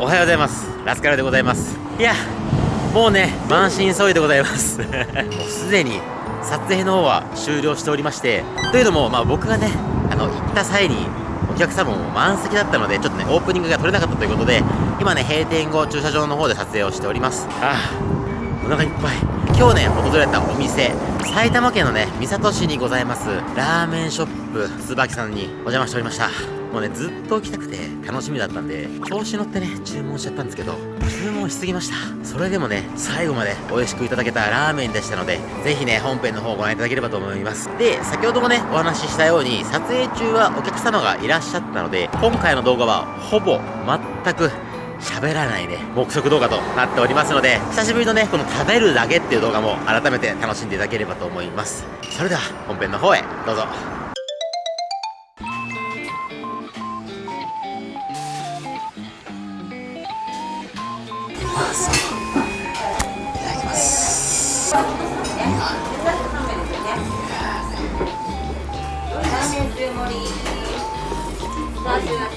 おはようございます。ラスカルでございます。いやもうね満身創痍でございます。もうすでに撮影の方は終了しておりましてというのもまあ僕がねあの行った際にお客様も満席だったのでちょっとねオープニングが撮れなかったということで今ね閉店後駐車場の方で撮影をしております。ああ。お腹いっぱい。今日ね訪れたお店埼玉県のね三郷市にございますラーメンショップ椿さんにお邪魔しておりましたもうねずっと来たくて楽しみだったんで調子乗ってね注文しちゃったんですけど注文しすぎましたそれでもね最後まで美味しくいただけたラーメンでしたのでぜひね本編の方をご覧いただければと思いますで先ほどもねお話ししたように撮影中はお客様がいらっしゃったので今回の動画はほぼ全く喋らないね、目測動画となっておりますので、久しぶりのね、この食べるだけっていう動画も改めて楽しんでいただければと思います。それでは、本編の方へ、どうぞ。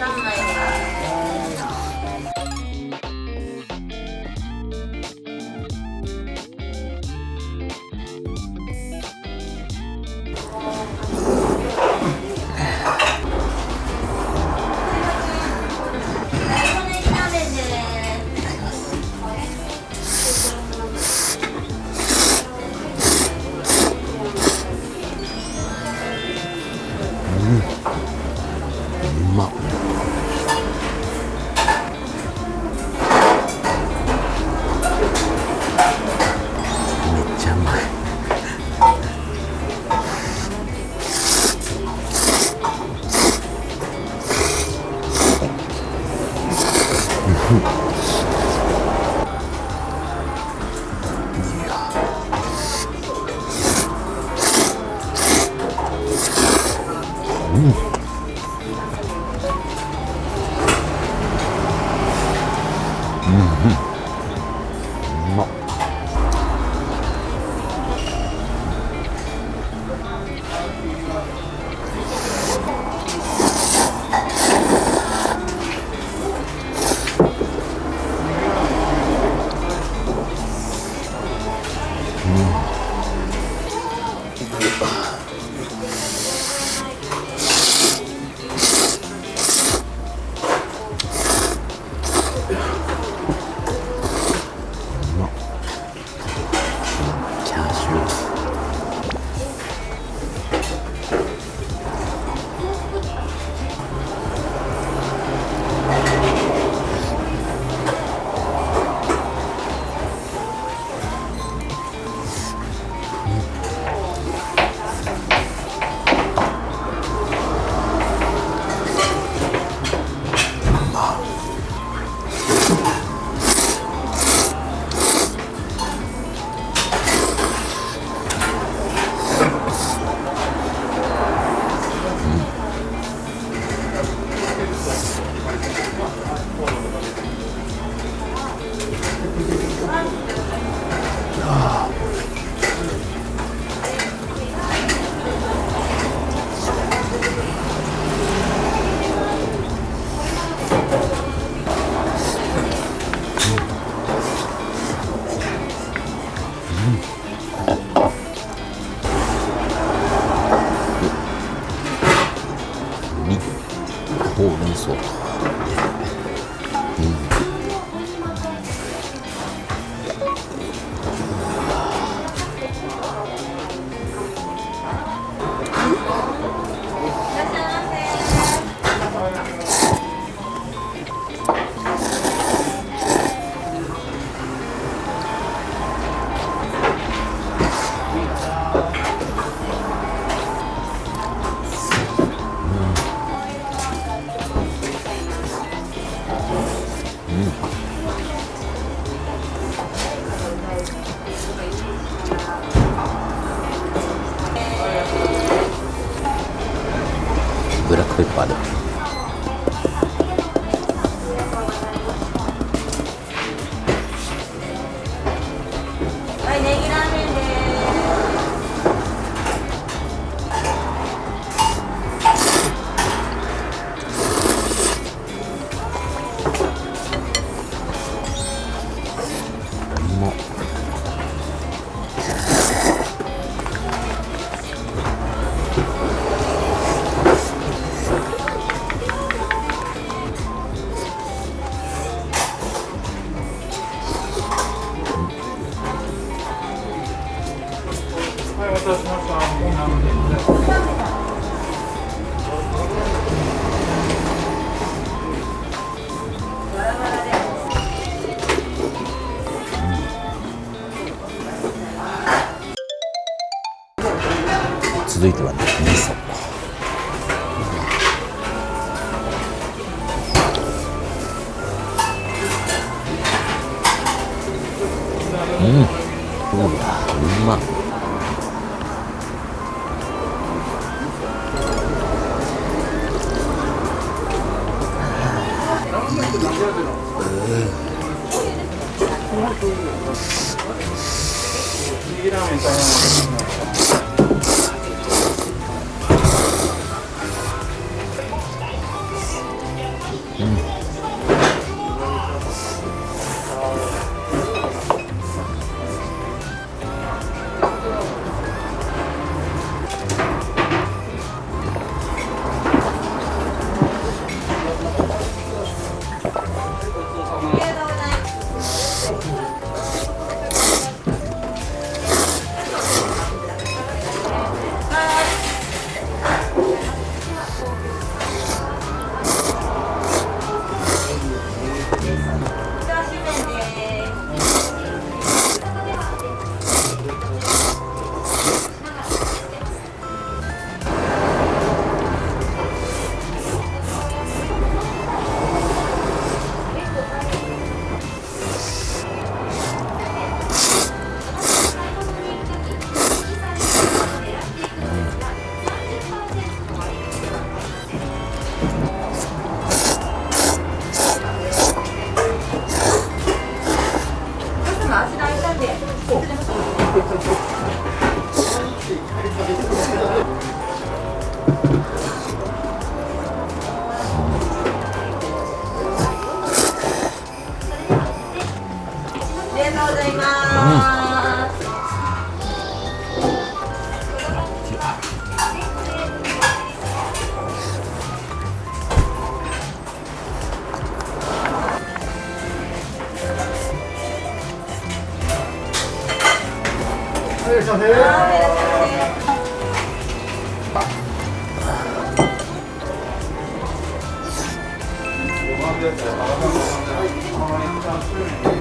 かんないうん、うまっうんうん。Smith. विरक्त पादक 続いてはね味噌。うん。うわうま。うんりがとうご